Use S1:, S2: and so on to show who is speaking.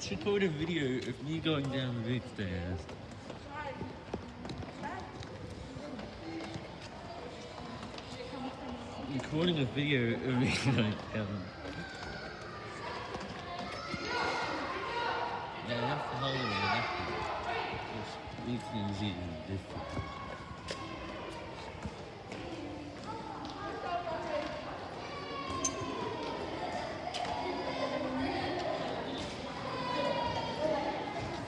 S1: Let's record a video of me going down the big stairs. Recording a video of me going down. Yeah, that's the whole way. it. It's easy and different.